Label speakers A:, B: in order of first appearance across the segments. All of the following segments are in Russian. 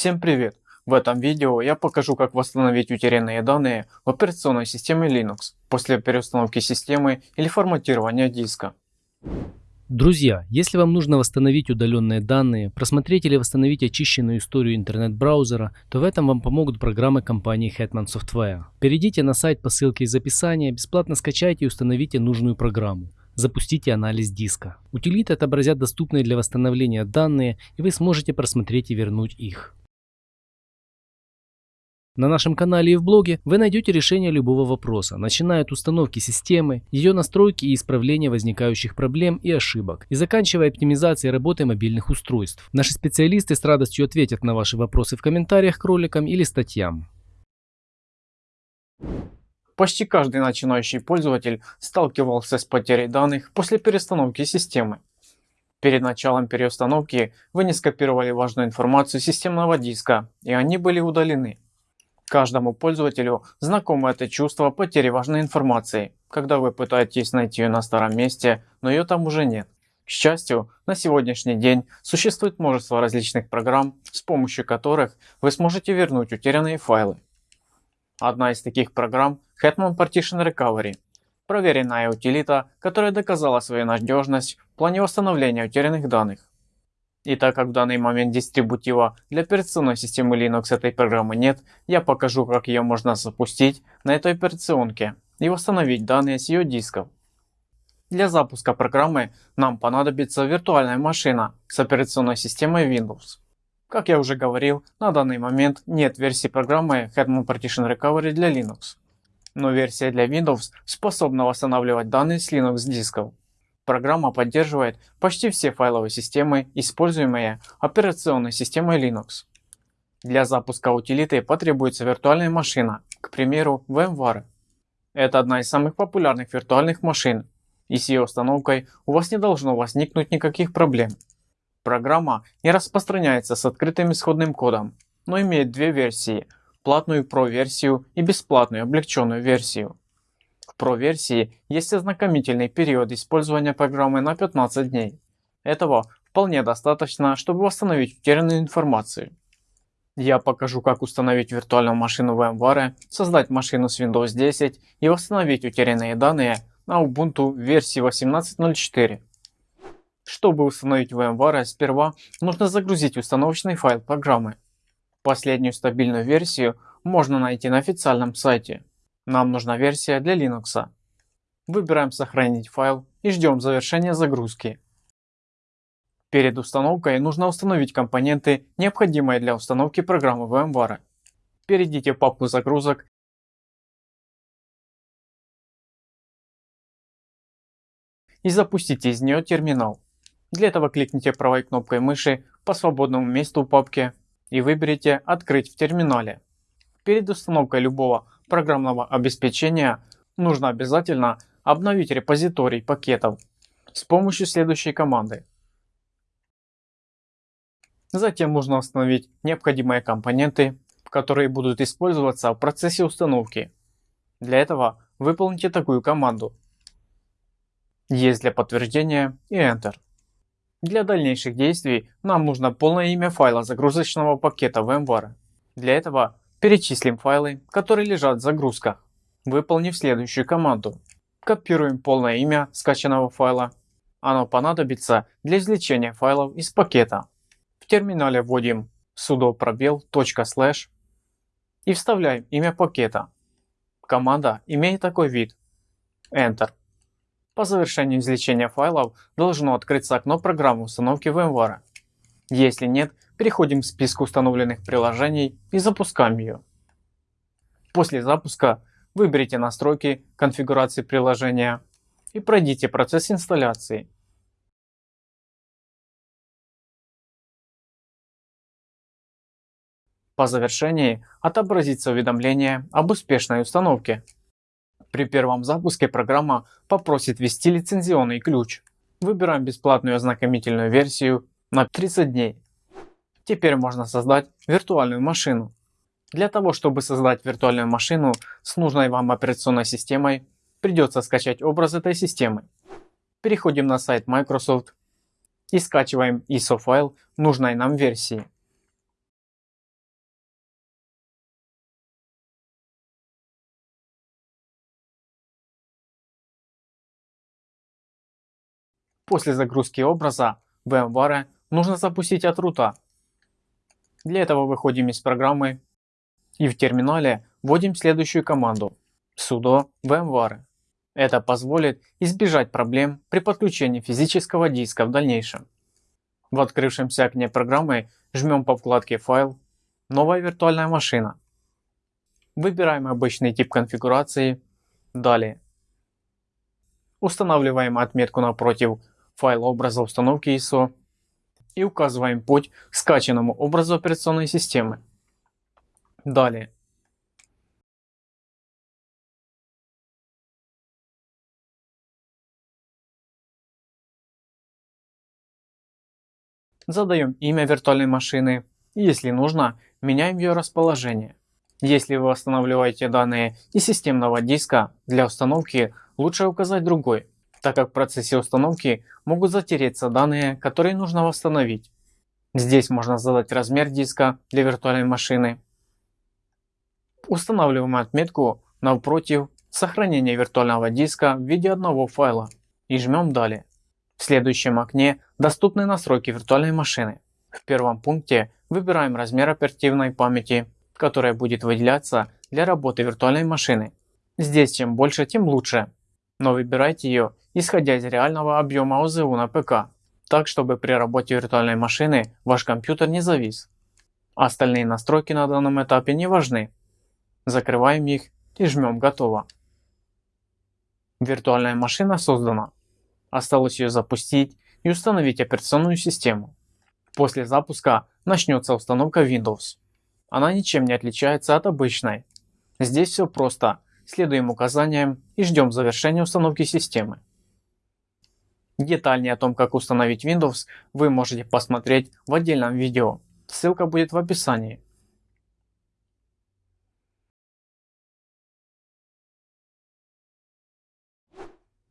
A: Всем привет! В этом видео я покажу как восстановить утерянные данные в операционной системе Linux после переустановки системы или форматирования диска.
B: Друзья, если вам нужно восстановить удаленные данные, просмотреть или восстановить очищенную историю интернет-браузера, то в этом вам помогут программы компании Hetman Software. Перейдите на сайт по ссылке из описания, бесплатно скачайте и установите нужную программу. Запустите анализ диска. Утилиты отобразят доступные для восстановления данные, и вы сможете просмотреть и вернуть их. На нашем канале и в блоге вы найдете решение любого вопроса, начиная от установки системы, ее настройки и исправления возникающих проблем и ошибок, и заканчивая оптимизацией работы мобильных устройств. Наши специалисты с радостью ответят на ваши вопросы в комментариях к роликам или статьям.
A: Почти каждый начинающий пользователь сталкивался с потерей данных после перестановки системы. Перед началом переустановки вы не скопировали важную информацию системного диска, и они были удалены. Каждому пользователю знакомо это чувство потери важной информации, когда вы пытаетесь найти ее на старом месте, но ее там уже нет. К счастью, на сегодняшний день существует множество различных программ, с помощью которых вы сможете вернуть утерянные файлы. Одна из таких программ Hetman Partition Recovery. Проверенная утилита, которая доказала свою надежность в плане восстановления утерянных данных. И так как в данный момент дистрибутива для операционной системы Linux этой программы нет, я покажу как ее можно запустить на этой операционке и восстановить данные с ее дисков. Для запуска программы нам понадобится виртуальная машина с операционной системой Windows. Как я уже говорил, на данный момент нет версии программы Hetman Partition Recovery для Linux. Но версия для Windows способна восстанавливать данные с Linux дисков. Программа поддерживает почти все файловые системы, используемые операционной системой Linux. Для запуска утилиты потребуется виртуальная машина, к примеру VMware. Это одна из самых популярных виртуальных машин, и с ее установкой у вас не должно возникнуть никаких проблем. Программа не распространяется с открытым исходным кодом, но имеет две версии – платную Pro версию и бесплатную облегченную версию. Pro версии есть ознакомительный период использования программы на 15 дней. Этого вполне достаточно, чтобы восстановить утерянную информацию. Я покажу как установить виртуальную машину VMware, создать машину с Windows 10 и восстановить утерянные данные на Ubuntu версии 18.04. Чтобы установить VMware, сперва нужно загрузить установочный файл программы. Последнюю стабильную версию можно найти на официальном сайте. Нам нужна версия для Linux. Выбираем сохранить файл и ждем завершения загрузки. Перед установкой нужно установить компоненты, необходимые для установки программы VMware. Перейдите в папку загрузок и запустите из нее терминал. Для этого кликните правой кнопкой мыши по свободному месту в папке и выберите «Открыть в терминале». Перед установкой любого программного обеспечения нужно обязательно обновить репозиторий пакетов с помощью следующей команды. Затем нужно установить необходимые компоненты, которые будут использоваться в процессе установки. Для этого выполните такую команду. Есть для подтверждения и Enter. Для дальнейших действий нам нужно полное имя файла загрузочного пакета VMware. Для этого перечислим файлы, которые лежат в загрузках, выполнив следующую команду. Копируем полное имя скачанного файла. Оно понадобится для извлечения файлов из пакета. В терминале вводим sudo пробел .slash и вставляем имя пакета. Команда имеет такой вид. Enter. По завершению извлечения файлов должно открыться окно программы установки VMware. Если нет, переходим к списку установленных приложений и запускаем ее. После запуска выберите настройки конфигурации приложения и пройдите процесс инсталляции. По завершении отобразится уведомление об успешной установке. При первом запуске программа попросит ввести лицензионный ключ. Выбираем бесплатную ознакомительную версию на 30 дней. Теперь можно создать виртуальную машину. Для того, чтобы создать виртуальную машину с нужной вам операционной системой, придется скачать образ этой системы. Переходим на сайт Microsoft и скачиваем ISO файл нужной нам версии. После загрузки образа VMware нужно запустить от рута для этого выходим из программы и в терминале вводим следующую команду sudo vmware. Это позволит избежать проблем при подключении физического диска в дальнейшем. В открывшемся окне программы жмем по вкладке «Файл», «Новая виртуальная машина». Выбираем обычный тип конфигурации, далее. Устанавливаем отметку напротив файла образа установки ISO и указываем путь к скачанному образу операционной системы. Далее. Задаем имя виртуальной машины если нужно, меняем ее расположение. Если вы восстанавливаете данные из системного диска, для установки лучше указать другой, так как в процессе установки могут затереться данные, которые нужно восстановить. Здесь можно задать размер диска для виртуальной машины. Устанавливаем отметку напротив сохранения виртуального диска в виде одного файла и жмем далее. В следующем окне доступны настройки виртуальной машины. В первом пункте выбираем размер оперативной памяти, которая будет выделяться для работы виртуальной машины. Здесь чем больше, тем лучше. Но выбирайте ее исходя из реального объема ОЗУ на ПК, так чтобы при работе виртуальной машины ваш компьютер не завис. Остальные настройки на данном этапе не важны. Закрываем их и жмем «Готово». Виртуальная машина создана. Осталось ее запустить и установить операционную систему. После запуска начнется установка Windows. Она ничем не отличается от обычной. Здесь все просто. Следуем указаниям и ждем завершения установки системы. Детальнее о том, как установить Windows, вы можете посмотреть в отдельном видео. Ссылка будет в описании.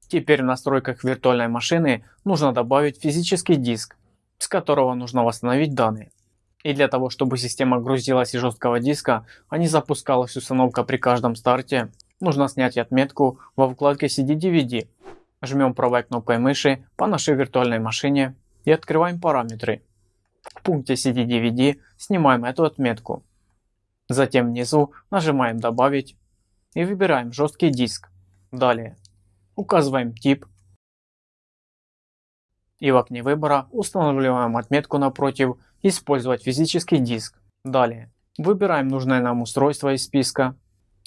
A: Теперь в настройках виртуальной машины нужно добавить физический диск, с которого нужно восстановить данные. И для того, чтобы система грузилась из жесткого диска, а не запускалась установка при каждом старте, нужно снять отметку во вкладке CD-DVD. Жмем правой кнопкой мыши по нашей виртуальной машине и открываем параметры. В пункте CD-DVD снимаем эту отметку. Затем внизу нажимаем «Добавить» и выбираем жесткий диск. Далее указываем тип и в окне выбора устанавливаем отметку напротив «Использовать физический диск». Далее выбираем нужное нам устройство из списка.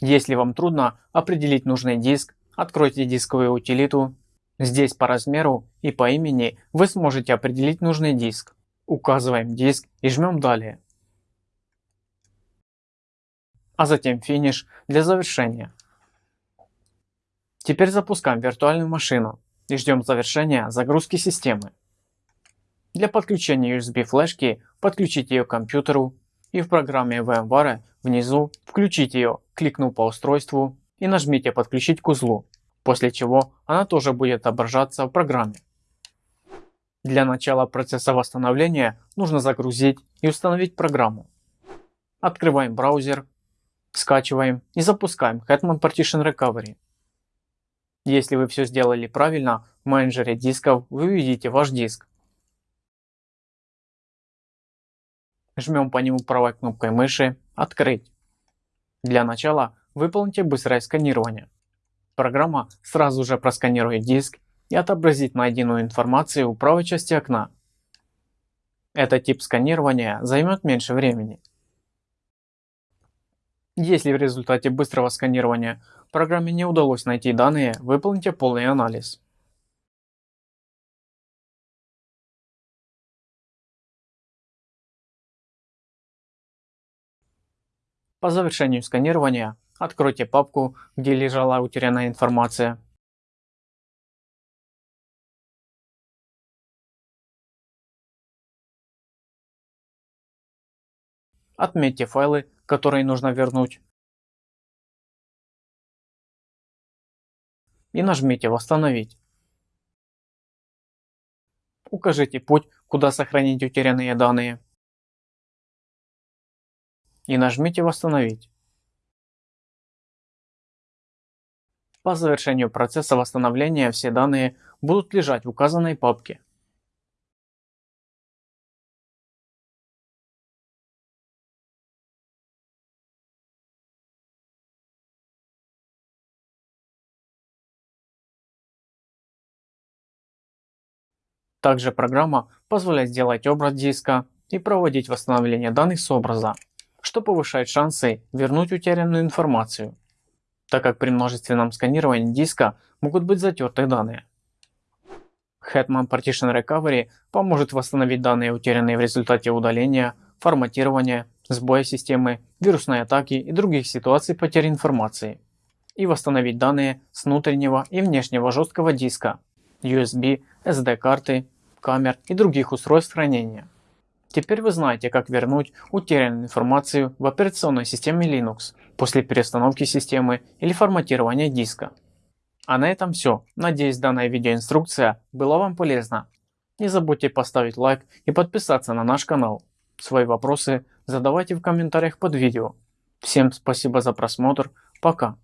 A: Если вам трудно определить нужный диск, откройте дисковую утилиту. Здесь по размеру и по имени вы сможете определить нужный диск. Указываем диск и жмем «Далее». А затем финиш для завершения. Теперь запускаем виртуальную машину и ждем завершения загрузки системы. Для подключения USB флешки подключите ее к компьютеру и в программе VMware внизу включите ее, кликнув по устройству и нажмите подключить к узлу, после чего она тоже будет отображаться в программе. Для начала процесса восстановления нужно загрузить и установить программу. Открываем браузер, скачиваем и запускаем Hetman Partition Recovery. Если вы все сделали правильно, в менеджере дисков вы увидите ваш диск. Жмем по нему правой кнопкой мыши «Открыть». Для начала выполните быстрое сканирование. Программа сразу же просканирует диск и отобразит найденную информацию в правой части окна. Этот тип сканирования займет меньше времени. Если в результате быстрого сканирования программе не удалось найти данные, выполните полный анализ. По завершению сканирования откройте папку, где лежала утерянная информация. Отметьте файлы, которые нужно вернуть. И нажмите «Восстановить». Укажите путь, куда сохранить утерянные данные. И нажмите «Восстановить». По завершению процесса восстановления все данные будут лежать в указанной папке. Также программа позволяет сделать образ диска и проводить восстановление данных с образа, что повышает шансы вернуть утерянную информацию, так как при множественном сканировании диска могут быть затерты данные. Hetman Partition Recovery поможет восстановить данные, утерянные в результате удаления, форматирования, сбоя системы, вирусной атаки и других ситуаций потери информации, и восстановить данные с внутреннего и внешнего жесткого диска, USB, SD-карты, камер и других устройств хранения. Теперь вы знаете, как вернуть утерянную информацию в операционной системе Linux после перестановки системы или форматирования диска. А на этом все. Надеюсь данная видеоинструкция была вам полезна. Не забудьте поставить лайк и подписаться на наш канал. Свои вопросы задавайте в комментариях под видео. Всем спасибо за просмотр. Пока.